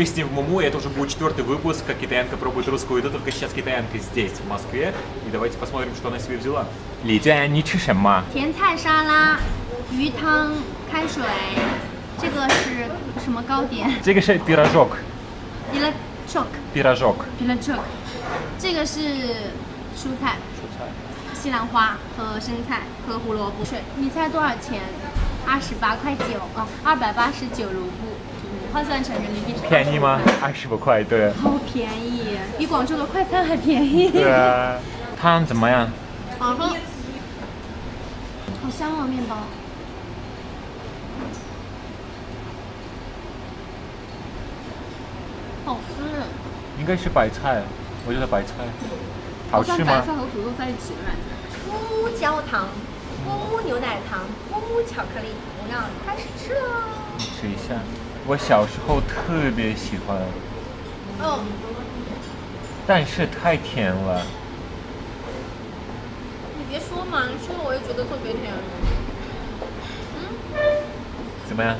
Мы с ним в Муму, и это уже будет четвертый выпуск, как китаянка пробует русскую еду, только сейчас китаянка здесь, в Москве. И давайте посмотрим, что она себе взяла. Ли Джуэн, не чишь ма? 甜菜沙拉、鱼汤、开水，这个是什么糕点 这个是 пирожок, ？皮了 choc， пирожок. 皮了 choc，这个是蔬菜，西兰花和生菜和胡萝卜。水，你猜多少钱？二十八块九啊，二百八十九卢布， 换算成人民币便宜吗？二十五块，对。好便宜，比广州的快餐还便宜。对啊。汤怎么样？好喝，好香哦，面包。好吃，应该是白菜，我觉得白菜。好吃像白吗？菜和土豆在一起的感觉。木木焦糖，牛奶糖，木木巧克力，我要开始吃了。你吃一下。我小时候特别喜欢，嗯，但是太甜了。你别说嘛，你说了我也觉得特别甜。嗯怎么样？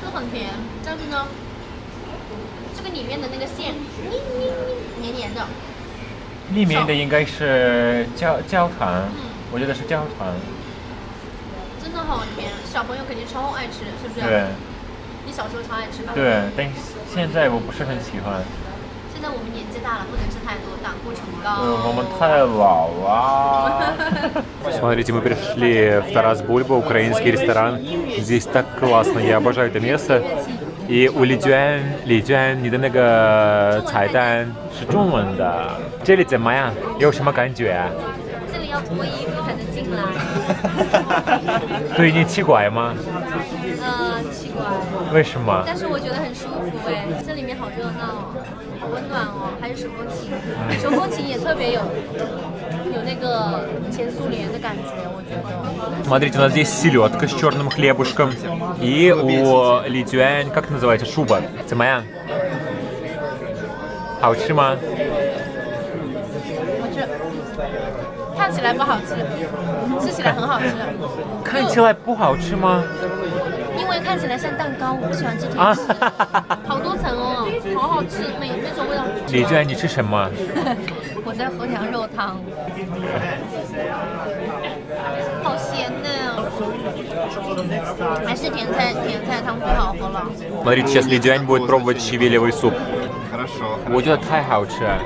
是很甜，但是呢，这个里面的那个馅，黏黏的。里面的应该是焦焦糖，嗯我觉得是焦糖。真的好甜，小朋友肯定超爱吃，是不是？对。你小时候超爱吃吧？。对，但是现在我不是很喜欢。现在我们年纪大了，不能吃太多，胆固醇高。呃，我们太老了。Смотрите, мы пришли в Тарас Бульба, украинский ресторан. Здесь так классно, я обожаю это место. И у Ли Джуэн, Ли Джуэн, 你的那个菜单是中文的。这里怎么样？有什么感觉啊？这里要脱衣服才能进来。对你奇怪吗？嗯，奇怪。 为什么？但是我觉得很舒服哎，这里面好热闹哦，好温暖哦，还有手风琴，手风琴也特别有有那个前苏联的感觉，我觉得。 Смотрите, у нас здесь селедка с черным хлебушком. И у Ли Джуэн, как называется, шуба. 怎么样？好吃吗？我这看起来不好吃，吃起来很好吃，看起来不好吃吗？ 因为看起来像蛋糕，我不喜欢吃甜啊食，好多层哦，好好吃，每那种味道。李娟，你吃什么？我在喝羊肉汤，好咸呢，还是甜菜甜菜汤最好喝了。 Смотрите, сейчас Ли Джуань будет пробовать щавелевый суп. Хорошо, 我觉得太好吃了。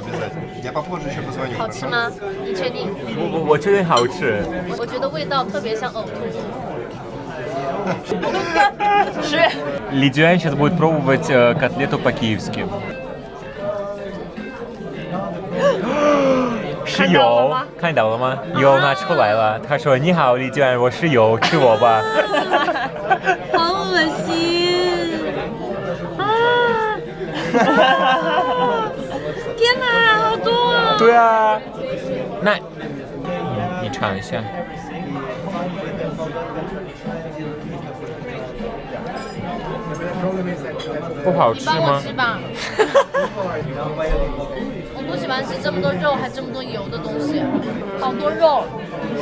обязательно. Я попозже еще позвоню. 好吃吗？你确定？我我我确定好吃。我觉得味道特别像呕吐物。是。 Ли Джуань сейчас будет пробовать э, котлету по-киевски. 是油，看到了吗？油拿出来了。他说：“你好，李娟，我是油，吃我吧。好恶心啊！ 天哪，好多啊！”对啊，那你你尝一下。不好吃你帮我吗？吃吧。我不喜欢吃这么多肉还这么多油的东西，好多肉。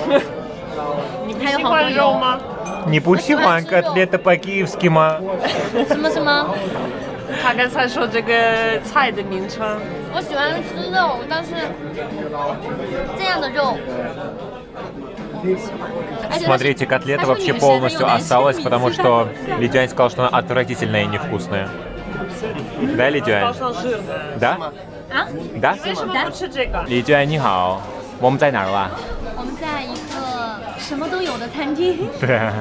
还有好多油吗？你不喜欢 котлета по-киевски 吗？什么什么？ 他刚才说这个菜的名称，我喜欢吃肉，但是这样的肉我不喜欢。而且它是 Смотрите, котлета вообще полностью осталась, потому что Лидиань сказал, что она отвратительная и невкусная. Да, 好 Лидиань? 像是。 Да? 啊， Да? 为什么不吃这个？ Лидиань, 你好，我们在哪儿啦？我们在一个什么都有的餐厅，对啊，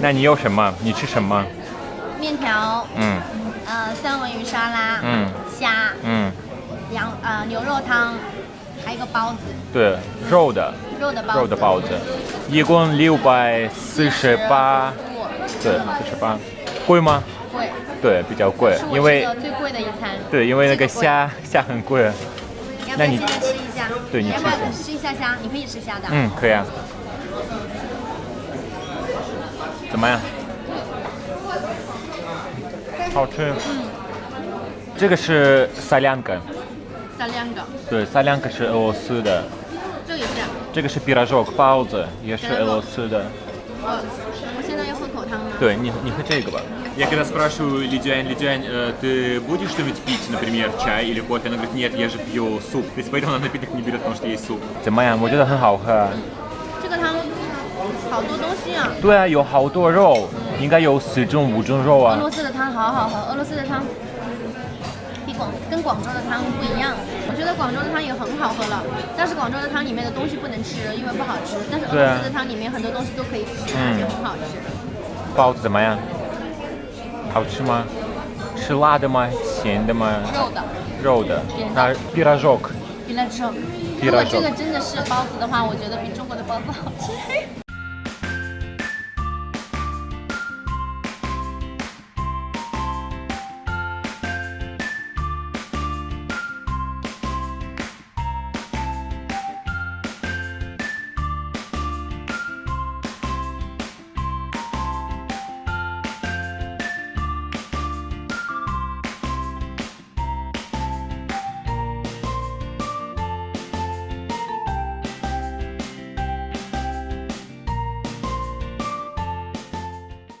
那你有什么？你吃什么？ 面条，嗯呃，三文鱼沙拉，嗯虾，嗯，羊呃牛肉汤，还有一个包子，对，肉的肉的包子，肉的包子，一共六百四十八，对，四十八，贵吗？贵，对，比较贵因为最贵的一餐。对，因为那个虾虾很贵。要不那你要现在吃一下？对你要不要吃一下吃一下虾？你可以吃虾的。嗯，可以啊。怎么样？好吃。这个是萨亮根，三两个，对，萨亮根是俄罗斯的，这个也是。 这个是 пирожок 包子，也是俄罗斯的。呃，我现在要喝口汤呢。对你，你喝这个吧。Я когда спрашиваю Лидиань, Лидиань, э, ты будешь что-нибудь пить, например, чай или кофе? Она говорит, нет, я же пью суп. То есть поэтому она напиток не берет, потому что есть суп. 怎么样？我觉得很好喝。这个汤好多东西啊。对啊，有好多肉， 应该有四种五种肉啊。俄罗斯的汤好好喝俄罗斯的汤比广跟广州的汤不一样。我觉得广州的汤也很好喝了但是广州的汤里面的东西不能吃因为不好吃但是俄罗斯的汤里面很多东西都可以吃而且很好吃。包子怎么样？好吃吗？吃辣的吗？咸的吗？肉的。肉的。那别来肉别来肉如果这个真的是包子的话我觉得比中国的包子好吃。